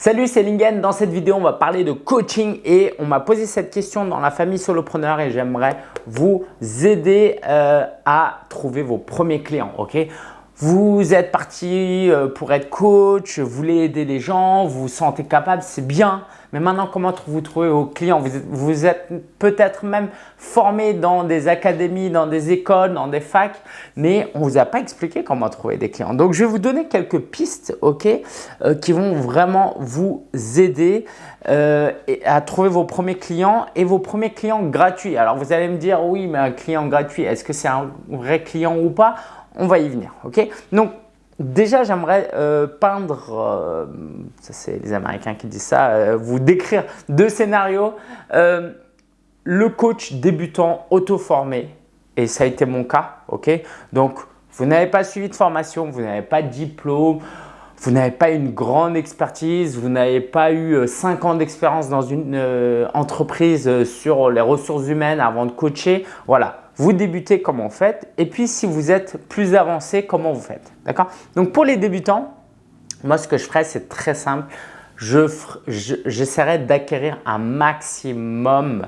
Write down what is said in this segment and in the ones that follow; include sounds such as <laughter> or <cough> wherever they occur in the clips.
Salut, c'est Lingen. Dans cette vidéo, on va parler de coaching et on m'a posé cette question dans la famille solopreneur et j'aimerais vous aider euh, à trouver vos premiers clients. ok? Vous êtes parti euh, pour être coach, vous voulez aider les gens, vous vous sentez capable, c'est bien. Mais maintenant, comment vous trouvez vos clients Vous êtes, peut-être même formé dans des académies, dans des écoles, dans des facs, mais on ne vous a pas expliqué comment trouver des clients. Donc, je vais vous donner quelques pistes ok, euh, qui vont vraiment vous aider euh, à trouver vos premiers clients et vos premiers clients gratuits. Alors, vous allez me dire, oui, mais un client gratuit, est-ce que c'est un vrai client ou pas? On va y venir. ok? Donc, déjà, j'aimerais euh, peindre, euh, ça c'est les Américains qui disent ça, euh, vous décrire deux scénarios. le coach débutant auto-formé, et ça a été mon cas. ok? Donc, vous n'avez pas suivi de formation, vous n'avez pas de diplôme, vous n'avez pas une grande expertise, vous n'avez pas eu 5 ans d'expérience dans une entreprise sur les ressources humaines avant de coacher. Voilà, vous débutez, comment vous faites Et puis, si vous êtes plus avancé, comment vous faites D'accord? Donc, pour les débutants, moi, ce que je ferais, c'est très simple. J'essaierai d'acquérir un maximum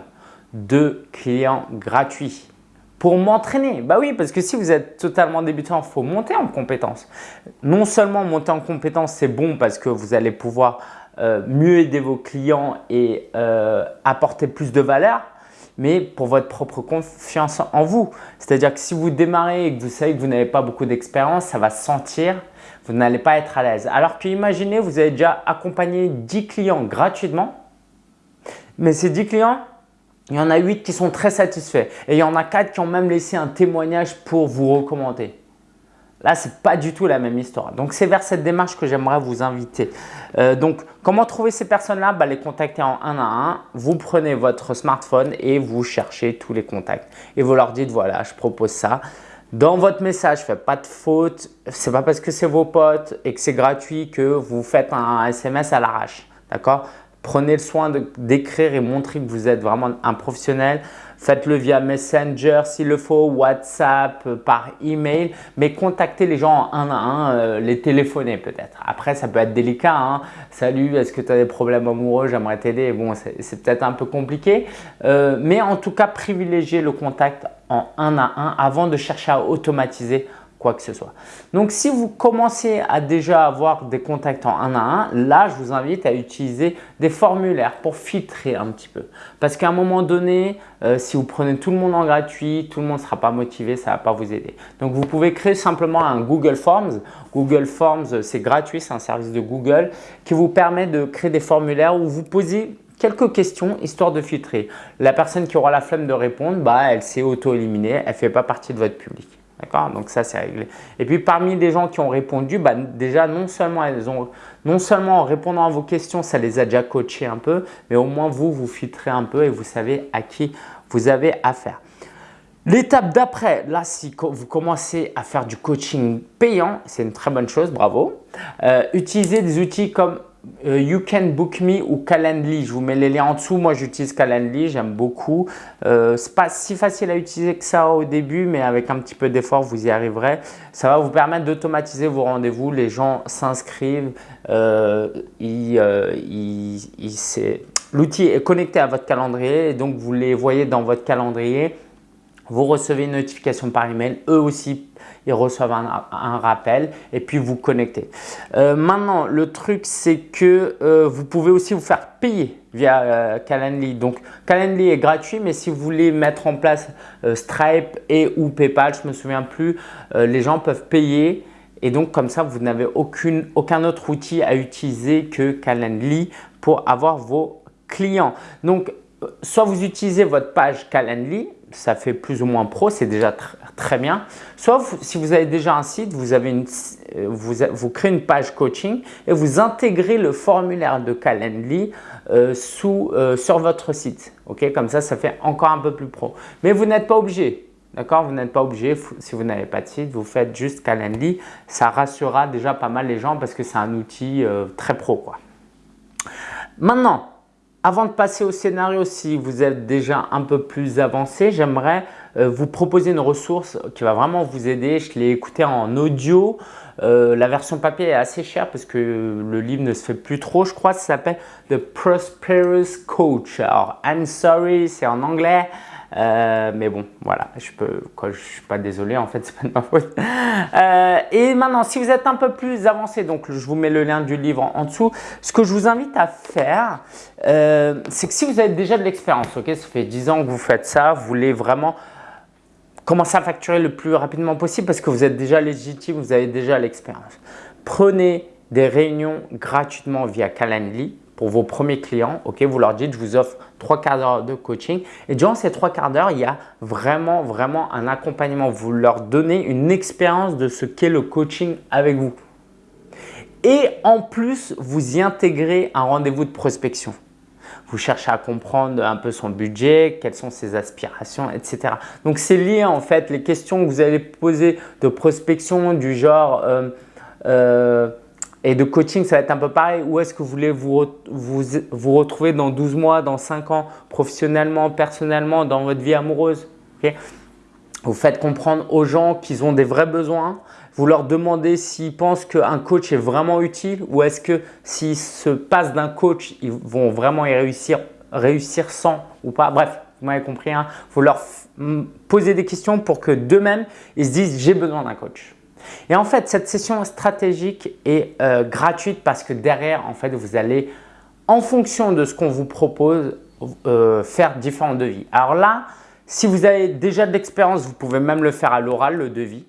de clients gratuits pour m'entraîner. Bah oui, parce que si vous êtes totalement débutant, il faut monter en compétences. Non seulement monter en compétences, c'est bon parce que vous allez pouvoir euh, mieux aider vos clients et euh, apporter plus de valeur, mais pour votre propre confiance en vous. C'est-à-dire que si vous démarrez et que vous savez que vous n'avez pas beaucoup d'expérience, ça va sentir, vous n'allez pas être à l'aise. Alors que imaginez, vous avez déjà accompagné 10 clients gratuitement, mais ces 10 clients, il y en a 8 qui sont très satisfaits et il y en a 4 qui ont même laissé un témoignage pour vous recommander. Là, ce n'est pas du tout la même histoire. Donc, c'est vers cette démarche que j'aimerais vous inviter. Euh, donc, comment trouver ces personnes-là? Bah, Les contacter en un à un. Vous prenez votre smartphone et vous cherchez tous les contacts. Et vous leur dites, voilà, je propose ça. Dans votre message, faites pas de faute. Ce n'est pas parce que c'est vos potes et que c'est gratuit que vous faites un SMS à l'arrache. D'accord? Prenez le soin d'écrire et montrer que vous êtes vraiment un professionnel. Faites-le via Messenger s'il le faut, WhatsApp, euh, par email, mais contactez les gens un à un, euh, les téléphoner peut-être. Après, ça peut être délicat. Hein. Salut, est-ce que tu as des problèmes amoureux? J'aimerais t'aider. Bon, c'est peut-être un peu compliqué, euh, mais en tout cas, privilégiez le contact en un à un avant de chercher à automatiser quoi que ce soit. Donc, si vous commencez à déjà avoir des contacts en un à un, là, je vous invite à utiliser des formulaires pour filtrer un petit peu. Parce qu'à un moment donné, euh, si vous prenez tout le monde en gratuit, tout le monde ne sera pas motivé, ça ne va pas vous aider. Donc, vous pouvez créer simplement un Google Forms. Google Forms, c'est gratuit, c'est un service de Google qui vous permet de créer des formulaires où vous posez quelques questions histoire de filtrer. La personne qui aura la flemme de répondre, bah, elle s'est auto-éliminée, elle ne fait pas partie de votre public. D'accord? Donc ça, c'est réglé. Et puis parmi les gens qui ont répondu, bah, déjà non seulement, elles ont, non seulement en répondant à vos questions, ça les a déjà coachés un peu, mais au moins vous, vous filtrez un peu et vous savez à qui vous avez affaire. L'étape d'après, là, si vous commencez à faire du coaching payant, c'est une très bonne chose, bravo. Euh, utilisez des outils comme euh, you Can Book Me ou Calendly. Je vous mets les liens en dessous. Moi, j'utilise Calendly, j'aime beaucoup. Euh, Ce n'est pas si facile à utiliser que ça au début, mais avec un petit peu d'effort, vous y arriverez. Ça va vous permettre d'automatiser vos rendez-vous. Les gens s'inscrivent. Euh, euh L'outil est connecté à votre calendrier et donc vous les voyez dans votre calendrier. Vous recevez une notification par email. Eux aussi ils reçoivent un, rappel et puis vous connectez. Euh, maintenant, le truc, c'est que euh, vous pouvez aussi vous faire payer via euh, Calendly. Donc, Calendly est gratuit, mais si vous voulez mettre en place Stripe et ou PayPal, je me souviens plus, les gens peuvent payer et donc, comme ça, vous n'avez aucun autre outil à utiliser que Calendly pour avoir vos clients. Donc, soit vous utilisez votre page Calendly, ça fait plus ou moins pro, c'est déjà très bien. Soit si vous avez déjà un site, vous, avez une, euh, vous, créez une page coaching et vous intégrez le formulaire de Calendly euh, euh, sur votre site. ok Comme ça, ça fait encore un peu plus pro. Mais vous n'êtes pas obligé. D'accord? Vous n'êtes pas obligé, si vous n'avez pas de site, vous faites juste Calendly. Ça rassurera déjà pas mal les gens parce que c'est un outil très pro. Quoi. Maintenant, avant de passer au scénario, si vous êtes déjà un peu plus avancé, j'aimerais euh, vous proposer une ressource qui va vraiment vous aider. Je l'ai écouté en audio. Euh, la version papier est assez chère parce que le livre ne se fait plus trop, je crois. Ça s'appelle The Prosperous Coach. Alors, I'm sorry, c'est en anglais. Euh, mais bon, voilà, je peux, suis pas désolé, en fait, <laughs> c'est pas de ma faute. Euh, et maintenant, si vous êtes un peu plus avancé, donc je vous mets le lien du livre en, dessous, ce que je vous invite à faire, euh, c'est que si vous avez déjà de l'expérience, ok, ça fait 10 ans que vous faites ça, vous voulez vraiment commencer à facturer le plus rapidement possible parce que vous êtes déjà légitime, vous avez déjà l'expérience. Prenez des réunions gratuitement via Calendly vos premiers clients, ok, vous leur dites, je vous offre trois quarts d'heure de coaching. Et durant ces trois quarts d'heure, il y a vraiment, vraiment un accompagnement. Vous leur donnez une expérience de ce qu'est le coaching avec vous. Et en plus, vous y intégrez un rendez-vous de prospection. Vous cherchez à comprendre un peu son budget, quelles sont ses aspirations, etc. Donc, c'est lié en fait les questions que vous allez poser de prospection du genre euh, euh, et de coaching, ça va être un peu pareil. Où est-ce que vous voulez vous, vous, vous, retrouver dans 12 mois, dans 5 ans, professionnellement, personnellement, dans votre vie amoureuse? Vous faites comprendre aux gens qu'ils ont des vrais besoins. Vous leur demandez s'ils pensent qu'un coach est vraiment utile ou est-ce que s'ils se passent d'un coach, ils vont vraiment y réussir, réussir sans ou pas? Bref, vous m'avez compris. Hein. Vous leur posez des questions pour que d'eux-mêmes, ils se disent « j'ai besoin d'un coach ». Et en fait, cette session stratégique est euh, gratuite parce que derrière, en fait, vous allez, en fonction de ce qu'on vous propose, euh, faire différents devis. Alors là, si vous avez déjà de l'expérience, vous pouvez même le faire à l'oral, le devis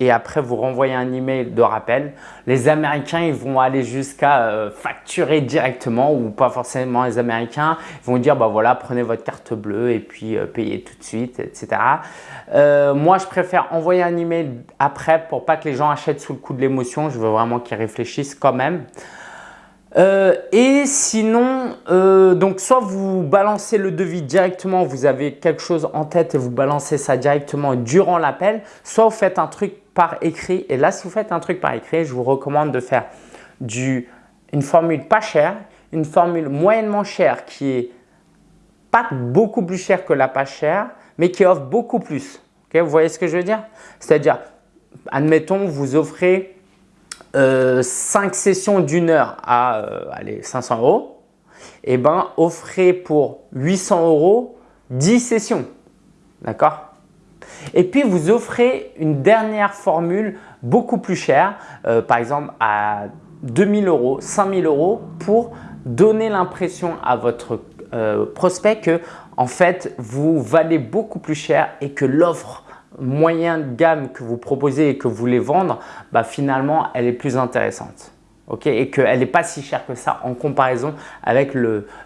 et après vous renvoyez un email de rappel. Les Américains, ils vont aller jusqu'à euh, facturer directement ou pas forcément les Américains. Ils vont dire, bah voilà, prenez votre carte bleue et puis euh, payez tout de suite, etc. Euh, moi, je préfère envoyer un email après pour pas que les gens achètent sous le coup de l'émotion. Je veux vraiment qu'ils réfléchissent quand même. Euh, et sinon, euh, donc soit vous balancez le devis directement, vous avez quelque chose en tête et vous balancez ça directement durant l'appel, soit vous faites un truc par écrit. Et là, si vous faites un truc par écrit, je vous recommande de faire du, une formule pas chère, une formule moyennement chère qui est pas beaucoup plus chère que la pas chère, mais qui offre beaucoup plus. vous voyez ce que je veux dire? C'est-à-dire, admettons, vous offrez 5 euh, sessions d'une heure à euh, allez, 500 euros, et eh ben, offrez pour 800 euros 10 sessions. D'accord? Et puis, vous offrez une dernière formule beaucoup plus chère, euh, par exemple à 2000 euros, 5000 euros pour donner l'impression à votre prospect que en fait, vous valez beaucoup plus cher et que l'offre moyen de gamme que vous proposez et que vous voulez vendre, bah, finalement, elle est plus intéressante. et qu'elle n'est pas si chère que ça en comparaison avec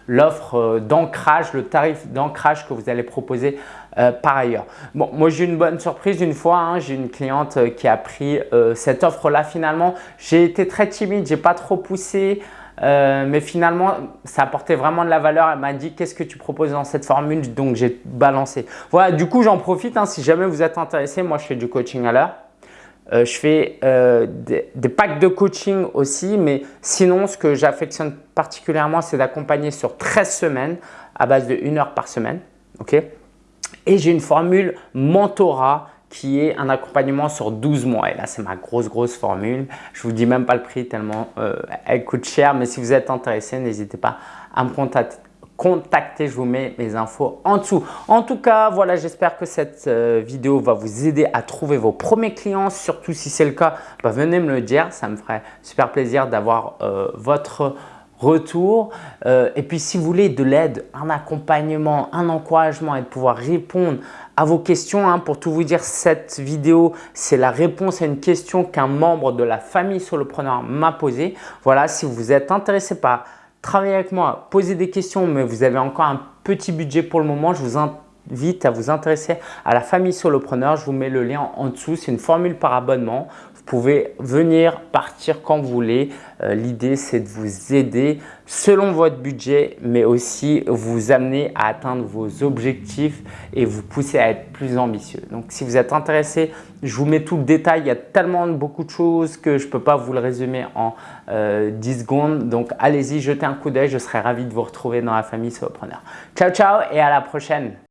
l'offre euh, d'ancrage, le tarif d'ancrage que vous allez proposer euh, par ailleurs. Bon, moi j'ai une bonne surprise une fois, hein. j'ai une cliente euh, qui a pris cette offre-là finalement. J'ai été très timide, j'ai pas trop poussé. Euh, mais finalement, ça apportait vraiment de la valeur. Elle m'a dit qu'est-ce que tu proposes dans cette formule? Donc, j'ai balancé. Voilà, du coup, j'en profite. Hein, si jamais vous êtes intéressé, moi, je fais du coaching à l'heure. Euh, je fais euh, des, packs de coaching aussi, mais sinon, ce que j'affectionne particulièrement, c'est d'accompagner sur 13 semaines à base de 1 heure par semaine. ok? Et j'ai une formule mentorat qui est un accompagnement sur 12 mois. Et là, c'est ma grosse, grosse formule. Je vous dis même pas le prix tellement euh, elle coûte cher. Mais si vous êtes intéressé, n'hésitez pas à me contacter. je vous mets mes infos en dessous. En tout cas, voilà, j'espère que cette euh, vidéo va vous aider à trouver vos premiers clients. Surtout si c'est le cas, bah, venez me le dire. Ça me ferait super plaisir d'avoir euh, votre retour. et puis, si vous voulez de l'aide, un accompagnement, un encouragement et de pouvoir répondre à vos questions. Hein. Pour tout vous dire, cette vidéo, c'est la réponse à une question qu'un membre de la famille solopreneur m'a posée. Voilà, si vous êtes intéressé par travailler avec moi, poser des questions, mais vous avez encore un petit budget pour le moment, je vous invite à vous intéresser à la famille solopreneur. Je vous mets le lien en dessous. C'est une formule par abonnement. Vous pouvez venir, partir quand vous voulez. Euh, l'idée, c'est de vous aider selon votre budget, mais aussi vous amener à atteindre vos objectifs et vous pousser à être plus ambitieux. Donc, si vous êtes intéressé, je vous mets tout le détail. Il y a tellement beaucoup de choses que je ne peux pas vous le résumer en 10 euh, secondes. Donc, allez-y, jetez un coup d'œil. Je serai ravi de vous retrouver dans la famille Solopreneur. Ciao, ciao et à la prochaine.